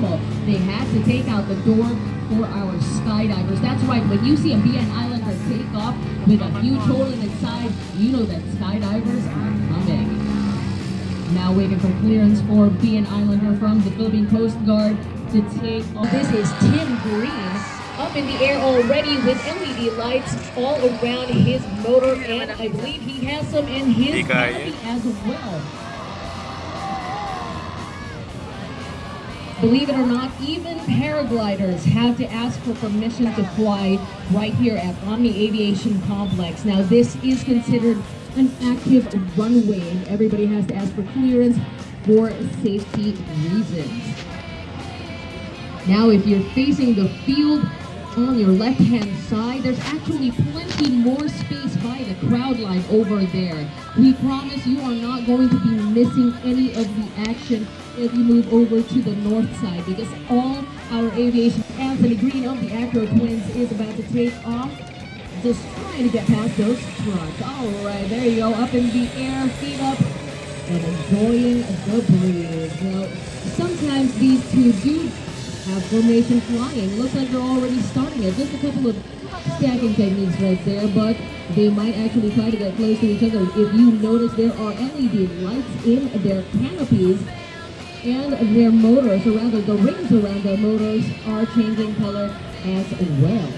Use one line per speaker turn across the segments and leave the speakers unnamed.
normal. They had to take out the door for our skydivers. That's right, when you see a BN Islander take off with a huge hole in its side, you know that skydivers are coming. Now waiting for clearance for BN Islander from the Philippine Coast Guard to take off. This is Tim Green up in the air already with LED lights all around his motor and I believe he has some in his
Hey, guy.
canopy as well. Believe it or not, even paragliders have to ask for permission to fly right here at Omni Aviation Complex. Now this is considered an active runway and everybody has to ask for clearance for safety reasons. Now, if you're facing the field on your left-hand side, there's actually plenty more space by the crowd line over there. We promise you are not going to be missing any of the action if you move over to the north side because all our aviation, Anthony Green of the Acro Twins is about to take off. Just trying to get past those trucks. All right, there you go, up in the air, feet up, and enjoying the breeze. Now, sometimes these two do have formation flying. Looks like they're already starting it. Just a couple of stacking techniques right there, but they might actually try to get close to each other. If you notice, there are LED lights in their canopies and their motors, or rather the rings around their motors, are changing color as well.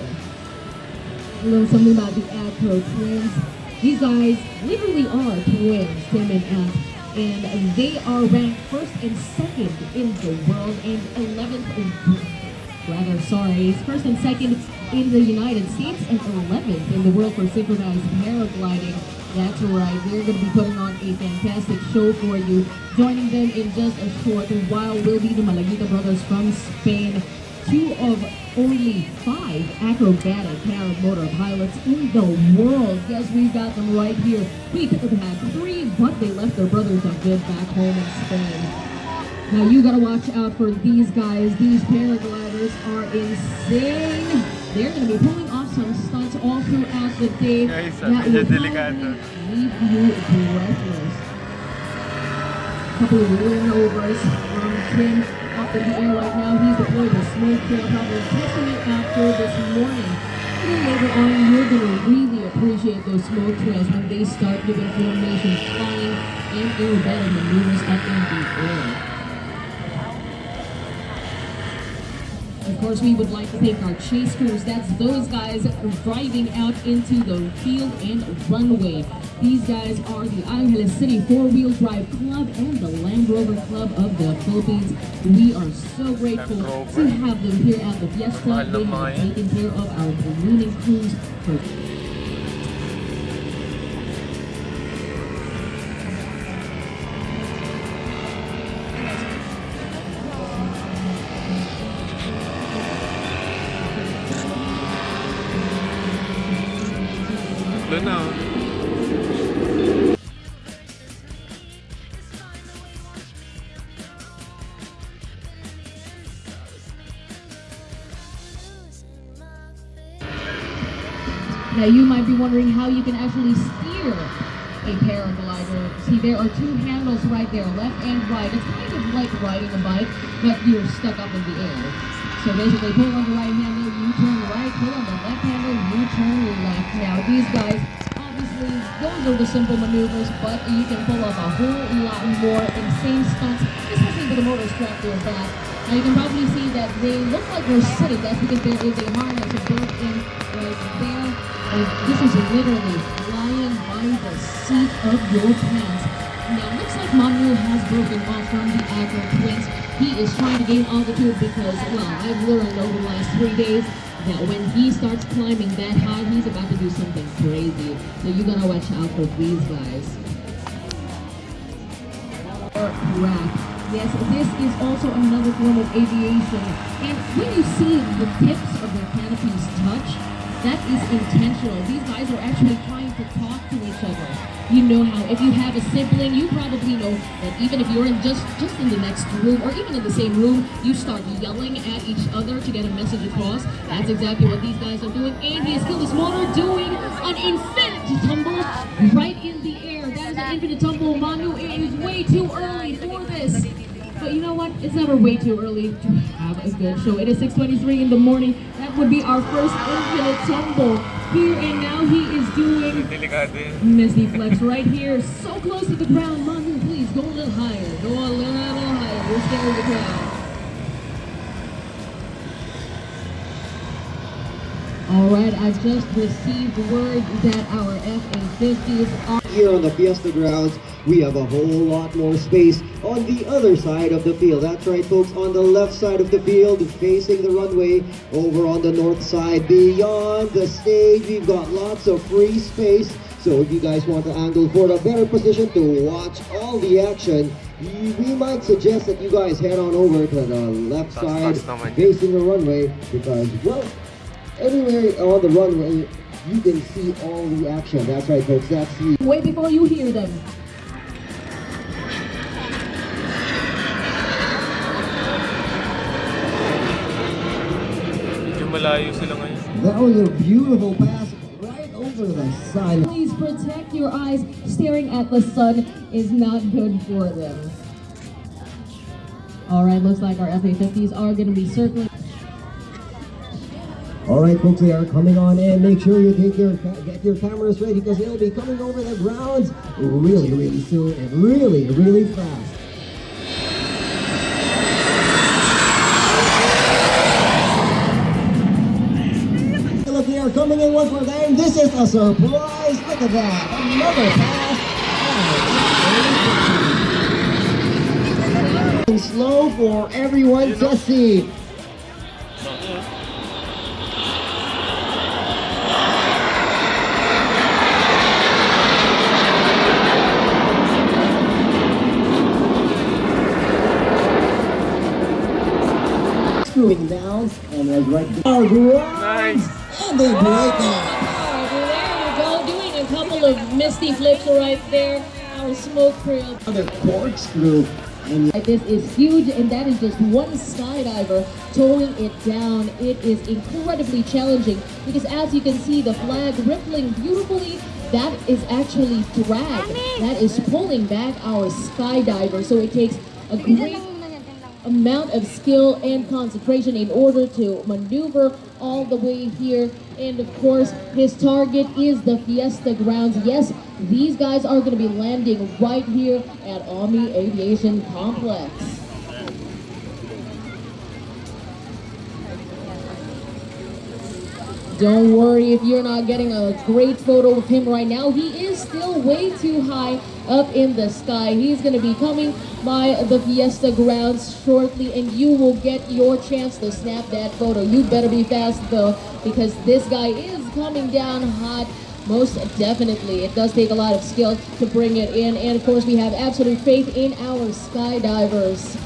A little something about the Acro twins. These guys literally are twins, Tim and Ant and they are ranked first and second in the world and 11th in, rather sorry, first and second in the United States and 11th in the world for synchronized paragliding. That's right, they're going to be putting on a fantastic show for you. Joining them in just a short while will be the Malaguita brothers from Spain two of only five acrobatic paramotor pilots in the world. Yes, we've got them right here. We could have had three, but they left their brothers a bit back home in Spain. Now you gotta watch out for these guys. These paragliders are insane. They're gonna be pulling off some stunts all throughout the day
Guys,
that will leave you breathless. Couple of rollovers from Tim up in the air right now. He's a smoke trail, probably testing it after this morning. A little later on, you're going to really appreciate those smoke trails when they start giving formations, flying, and aerobatic maneuvers up in the air. Of course, we would like to thank our chase crews. That's those guys driving out into the field and runway. These guys are the Angeles City Four-Wheel Drive Club and the Land Rover Club of the Philippines. We are so grateful to have them here at the Fiesta. They have taken care of our ballooning crews for Now you might be wondering how you can actually steer a paraglider. See, there are two handles right there, left and right. It's kind of like riding a bike, but you're stuck up in the air. So basically, pull on the right handle, you turn right, pull on the left handle, you turn left. Now these guys, obviously, those are the simple maneuvers, but you can pull off a whole lot more insane stunts, especially with the motor strapped to your back. Now you can probably see that they look like they're sitting. That's because there is a harness built in right there. And this is literally flying by the seat of your pants. Now, looks like Manu has broken off from the Acro Twins. He is trying to gain altitude because, well, I've learned over the last three days that when he starts climbing that high, he's about to do something crazy. So you gotta watch out for these guys. Aircraft. Yes, this is also another form of aviation. And when you see the tips of their canopies touch, that is intentional. These guys are actually trying to talk to each other. You know how if you have a sibling, you probably know that even if you're in just just in the next room or even in the same room, you start yelling at each other to get a message across. That's exactly what these guys are doing. And he killed his motor doing an infinity tumble right in the air. That is an infinite tumble. It's never way too early to have a good show. It is 6.23 in the morning. That would be our first infinite tumble. Here and now he is doing. Misty Flips right here. So close to the ground. Monty, please go a little higher. Go a little higher. We're scaring the crowd. All right, I just received word that our F-A-50s are
Here on the Fiesta grounds, we have a whole lot more space on the other side of the field. That's right, folks, on the left side of the field, facing the runway, over on the north side, beyond the stage, we've got lots of free space. So if you guys want to angle for a better position to watch all the action, we might suggest that you guys head on over to the left
Tas-
side,
tas
facing the runway, because, well, anywhere on the runway, you can see all the action. That's right, folks, that's the
way before you hear them.
Medyo malayo sila ngayon.
That was a beautiful pass right over the sun.
Please protect your eyes. Staring at the sun is not good for them. All right, looks like our FA50s are going to be circling.
All right, folks, they are coming on in. Make sure you take your get your cameras ready because they'll be coming over the grounds really, really soon and really, really fast. Look, they are coming in one for them. This is a surprise. Look at that. Another pass. Slow for everyone to see. Screwing down and was right there.
Oh, nice!
And they break it.
Oh, there we go, doing a couple of misty flips right there. Our smoke trail.
Another corkscrew. And
This is huge, and that is just one skydiver towing it down. It is incredibly challenging because, as you can see, the flag rippling beautifully. That is actually drag. That is pulling back our skydiver. So it takes a great amount of skill and concentration in order to maneuver all the way here. And of course, his target is the Fiesta grounds. Yes, these guys are going to be landing right here at Omni Aviation Complex. Don't worry if you're not getting a great photo of him right now. He is still way too high up in the sky. He's going to be coming by the Fiesta grounds shortly, and you will get your chance to snap that photo. You better be fast, though, because this guy is coming down hot. Most definitely. It does take a lot of skill to bring it in. And of course, we have absolute faith in our skydivers.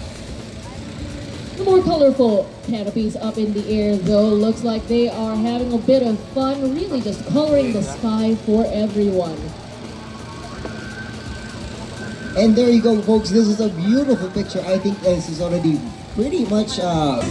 The more colorful canopies up in the air, though, looks like they are having a bit of fun, really just coloring the sky for everyone.
And there you go, folks. This is a beautiful picture. I think this is already pretty much uh,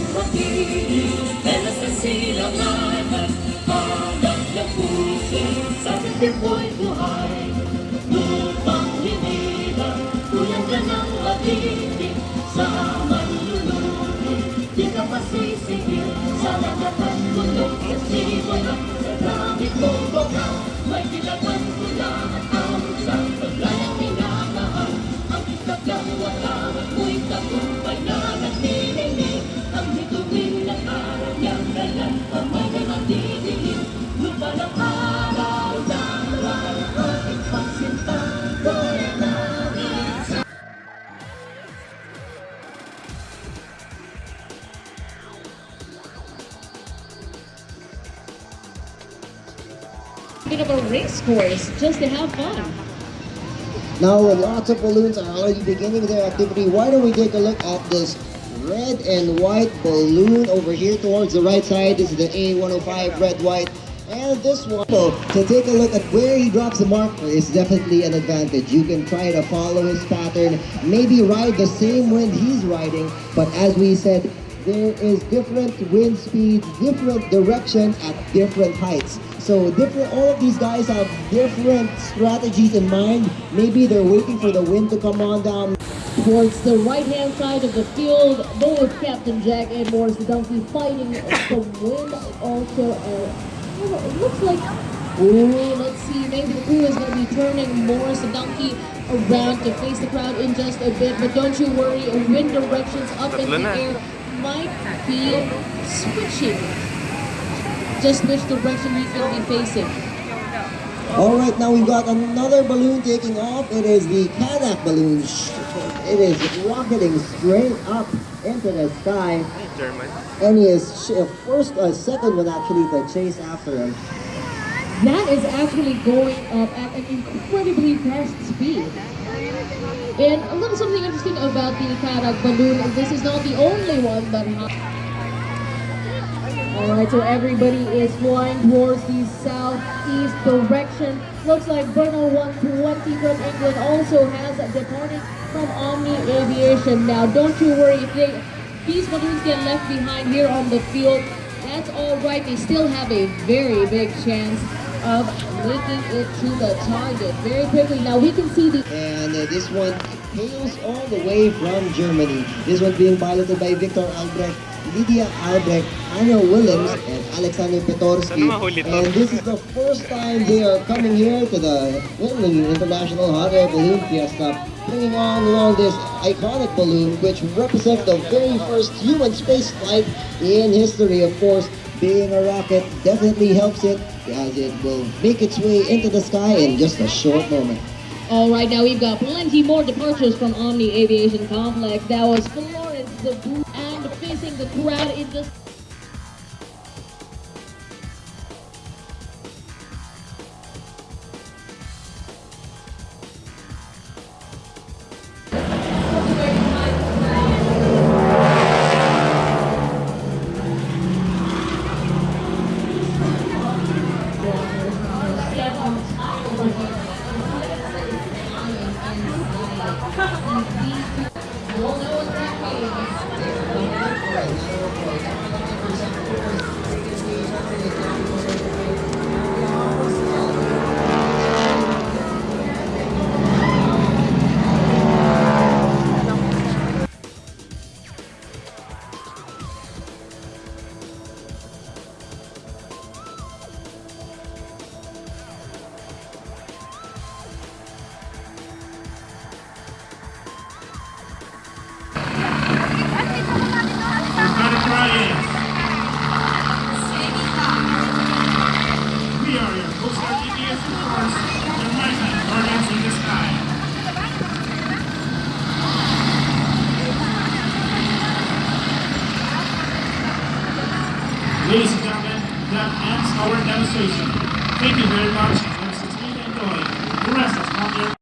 course just to have fun.
now lots of balloons are already beginning their activity. Why don't we take a look at this red and white balloon over here towards the right side? This is the A105 red white. And this one, so to take a look at where he drops the marker is definitely an advantage. You can try to follow his pattern, maybe ride the same wind he's riding, but as we said, there is different wind speeds, different direction at different heights. So different, all of these guys have different strategies in mind. Maybe they're waiting for the wind to come on down.
towards the right-hand side of the field. Both Captain Jack and Morris the donkey fighting the wind. Also, uh, it looks like. Ooh, let's see. Maybe the crew is going to be turning Morris the donkey around to face the crowd in just a bit. But don't you worry, wind directions up in the air might be switching. Just which direction he's going to be facing.
All right, now we've got another balloon taking off. It is the Kanak balloon. It is rocketing straight up into the sky.
German.
And he is uh, first, or second one actually to chase after him.
That is actually going up at an incredibly fast speed. And a little something interesting about the Karak balloon, this is not the only one that Alright, so everybody is flying towards the southeast direction. Looks like Bruno 120 from England also has departed from Omni Aviation. Now, don't you worry, if they, these balloons get left behind here on the field, that's alright. They still have a very big chance of making it to the target very quickly. Now, we can see the
And uh, this one hails all the way from Germany. This one being piloted by Victor Albrecht, Lydia Albrecht, Anna Willems, and Alexander Petorski.
Sana mahuli to.
And this is the first time they are coming here to the Whitney International Hot Air Balloon Fiesta, bringing on along this iconic balloon, which represents the very first human space flight in history, of course. Being a rocket definitely helps it as it will make its way into the sky in just a short moment.
All right, now we've got plenty more departures from Omni Aviation Complex. That was Florence the Blue and facing the crowd in just.
Ladies and gentlemen, that ends our demonstration. Thank you very much and enjoy the rest of Monday